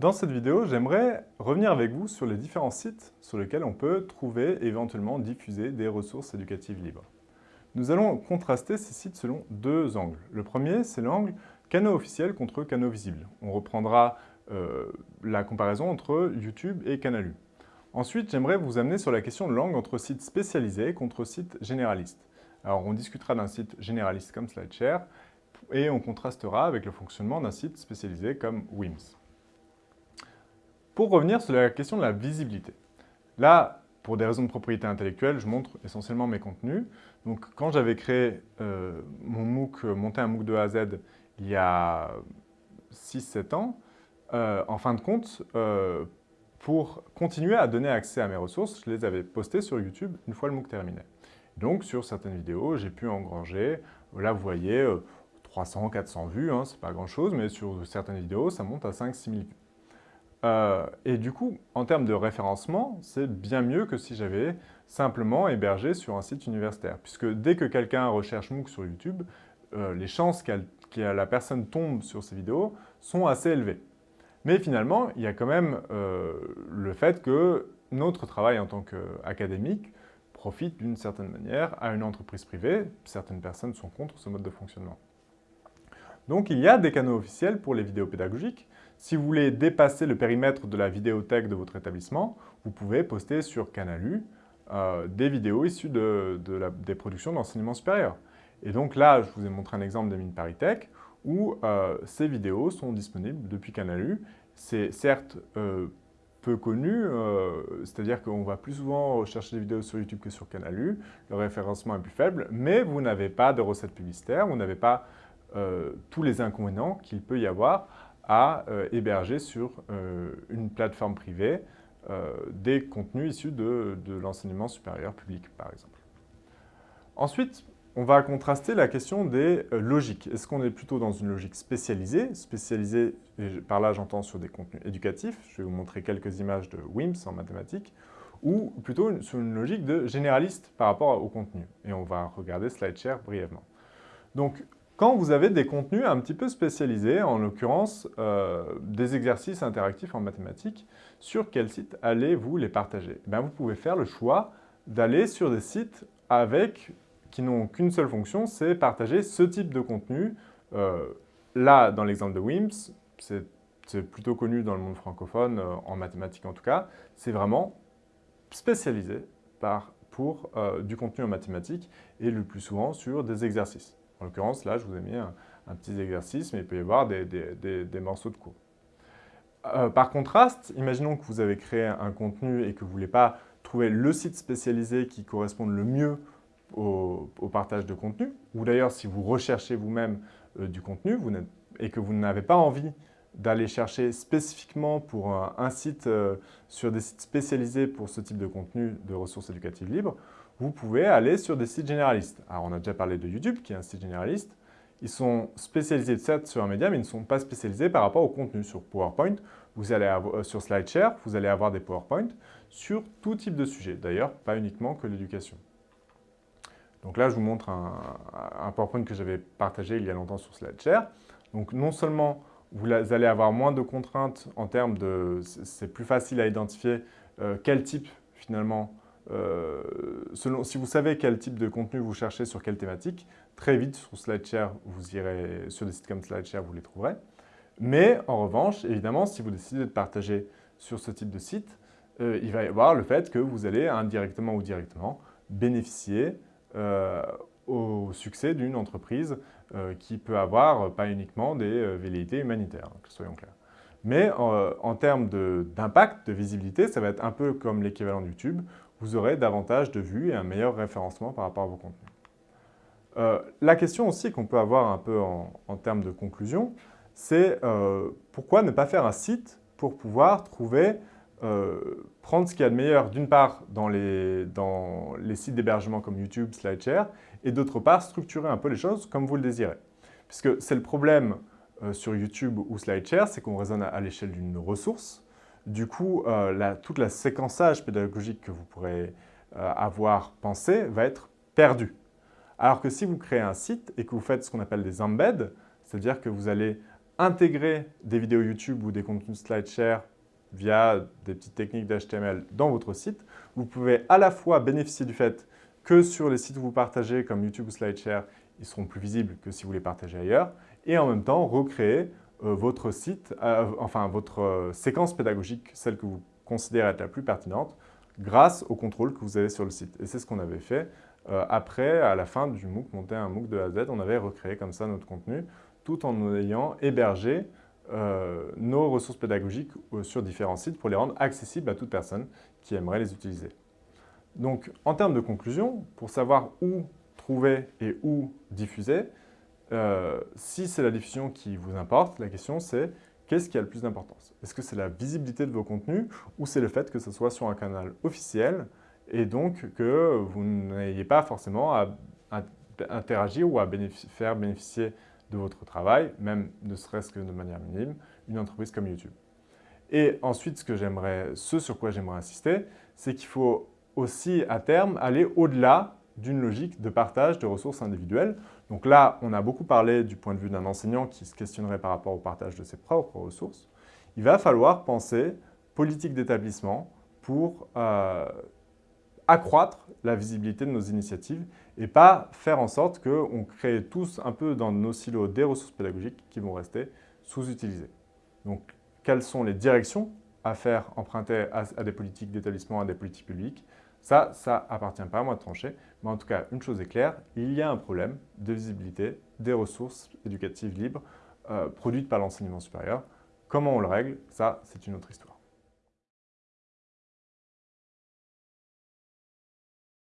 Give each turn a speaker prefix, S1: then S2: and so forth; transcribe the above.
S1: Dans cette vidéo, j'aimerais revenir avec vous sur les différents sites sur lesquels on peut trouver et éventuellement diffuser des ressources éducatives libres. Nous allons contraster ces sites selon deux angles. Le premier, c'est l'angle canaux officiels contre canaux visibles. On reprendra euh, la comparaison entre YouTube et Canalu. Ensuite, j'aimerais vous amener sur la question de langue entre sites spécialisés contre sites généralistes. Alors, on discutera d'un site généraliste comme SlideShare et on contrastera avec le fonctionnement d'un site spécialisé comme WIMS. Pour revenir sur la question de la visibilité. Là, pour des raisons de propriété intellectuelle, je montre essentiellement mes contenus. Donc, quand j'avais créé euh, mon MOOC, euh, monté un MOOC de A à Z il y a 6-7 ans, euh, en fin de compte, pour continuer à donner accès à mes ressources, je les avais postées sur YouTube une fois le MOOC terminé. Donc, sur certaines vidéos, j'ai pu engranger, là vous voyez, 300, 400 vues, hein, c'est pas grand chose, mais sur certaines vidéos, ça monte à 5 6 000 vues. Euh, et du coup, en termes de référencement, c'est bien mieux que si j'avais simplement hébergé sur un site universitaire. Puisque dès que quelqu'un recherche MOOC sur YouTube, euh, les chances que la personne tombe sur ces vidéos sont assez élevées. Mais finalement, il y a quand même euh, le fait que notre travail en tant qu'académique profite d'une certaine manière à une entreprise privée. Certaines personnes sont contre ce mode de fonctionnement. Donc il y a des canaux officiels pour les vidéos pédagogiques, si vous voulez dépasser le périmètre de la vidéothèque de votre établissement, vous pouvez poster sur Canalu euh, des vidéos issues de, des productions d'enseignement supérieur. Et donc là, je vous ai montré un exemple de Mine ParisTech où euh, ces vidéos sont disponibles depuis Canalu. C'est certes euh, peu connu, c'est-à-dire qu'on va plus souvent rechercher des vidéos sur YouTube que sur Canalu, le référencement est plus faible, mais vous n'avez pas de recettes publicitaires, vous n'avez pas tous les inconvénients qu'il peut y avoir à euh, héberger sur euh, une plateforme privée euh, des contenus issus de, l'enseignement supérieur public, par exemple. Ensuite, on va contraster la question des logiques. Est-ce qu'on est plutôt dans une logique spécialisée? Spécialisée, par là j'entends sur des contenus éducatifs, je vais vous montrer quelques images de WIMS en mathématiques, ou plutôt sur une logique de généraliste par rapport au contenu. Et on va regarder SlideShare brièvement. Donc, quand vous avez des contenus un petit peu spécialisés, en l'occurrence euh, des exercices interactifs en mathématiques, sur quel site allez-vous les partager? Eh Vous pouvez faire le choix d'aller sur des sites avec, qui n'ont qu'une seule fonction, c'est partager ce type de contenu. Euh, là, dans l'exemple de WIMS, c'est plutôt connu dans le monde francophone, euh, en mathématiques en tout cas, c'est vraiment spécialisé pour du contenu en mathématiques et le plus souvent sur des exercices. En l'occurrence, là, je vous ai mis un, petit exercice, mais il peut y avoir des, morceaux de cours. Euh, par contraste, imaginons que vous avez créé un contenu et que vous ne voulez pas trouver le site spécialisé qui corresponde le mieux au, partage de contenu, ou d'ailleurs si vous recherchez vous-même euh, du contenu et que vous n'avez pas envie d'aller chercher spécifiquement pour un, site, euh, sur des sites spécialisés pour ce type de contenu de ressources éducatives libres, vous pouvez aller sur des sites généralistes. Alors, on a déjà parlé de YouTube, qui est un site généraliste. Ils sont spécialisés certes sur un média, mais ils ne sont pas spécialisés par rapport au contenu. Sur PowerPoint, vous allez euh, sur SlideShare, vous allez avoir des PowerPoint sur tout type de sujet. D'ailleurs, pas uniquement que l'éducation. Donc là, je vous montre un, PowerPoint que j'avais partagé il y a longtemps sur SlideShare. Donc non seulement vous allez avoir moins de contraintes en termes de... C'est plus facile à identifier euh, quel type, finalement, euh, si vous savez quel type de contenu vous cherchez sur quelle thématique, très vite sur SlideShare, vous irez sur des sites comme SlideShare, vous les trouverez. Mais en revanche, évidemment, si vous décidez de partager sur ce type de site, euh, il va y avoir le fait que vous allez indirectement ou directement bénéficier euh, au succès d'une entreprise qui peut avoir pas uniquement des velléités humanitaires, hein, soyons clairs. Mais en termes d'impact, de, visibilité, ça va être un peu comme l'équivalent de YouTube, vous aurez davantage de vues et un meilleur référencement par rapport à vos contenus. Euh, la question aussi qu'on peut avoir un peu en, termes de conclusion, c'est euh, pourquoi ne pas faire un site pour pouvoir trouver, euh, prendre ce qu'il y a de meilleur d'une part dans les, dans les sites d'hébergement comme YouTube, SlideShare, et d'autre part structurer un peu les choses comme vous le désirez. Puisque c'est le problème sur YouTube ou SlideShare, c'est qu'on raisonne à l'échelle d'une ressource, du coup, euh, toute la séquençage pédagogique que vous pourrez euh, avoir pensé va être perdu. Alors que si vous créez un site et que vous faites ce qu'on appelle des embeds, c'est-à-dire que vous allez intégrer des vidéos YouTube ou des contenus SlideShare via des petites techniques d'HTML dans votre site. Vous pouvez à la fois bénéficier du fait que sur les sites où vous partagez comme YouTube ou SlideShare, ils seront plus visibles que si vous les partagez ailleurs, et en même temps recréer votre site, euh, enfin votre euh, séquence pédagogique, celle que vous considérez être la plus pertinente, grâce au contrôle que vous avez sur le site. Et c'est ce qu'on avait fait après, à la fin du MOOC, monter un MOOC de A à Z, on avait recréé comme ça notre contenu, tout en ayant hébergé nos ressources pédagogiques sur différents sites pour les rendre accessibles à toute personne qui aimerait les utiliser. Donc, en termes de conclusion, pour savoir où trouver et où diffuser, euh, si c'est la diffusion qui vous importe, la question c'est qu'est-ce qui a le plus d'importance? Est-ce que c'est la visibilité de vos contenus ou c'est le fait que ce soit sur un canal officiel et donc que vous n'ayez pas forcément à, interagir ou à faire bénéficier de votre travail, même ne serait-ce que de manière minime, une entreprise comme YouTube? Et ensuite, ce, ce sur quoi j'aimerais insister, c'est qu'il faut aussi à terme aller au-delà d'une logique de partage de ressources individuelles. Donc là, on a beaucoup parlé du point de vue d'un enseignant qui se questionnerait par rapport au partage de ses propres ressources. Il va falloir penser politique d'établissement pour euh, accroître la visibilité de nos initiatives et pas faire en sorte qu'on crée tous un peu dans nos silos des ressources pédagogiques qui vont rester sous-utilisées. Donc, quelles sont les directions à faire emprunter à des politiques d'établissement, à des politiques publiques? Ça, ça appartient pas à moi de trancher, mais en tout cas, une chose est claire, il y a un problème de visibilité des ressources éducatives libres euh, produites par l'enseignement supérieur. Comment on le règle? Ça, c'est une autre histoire.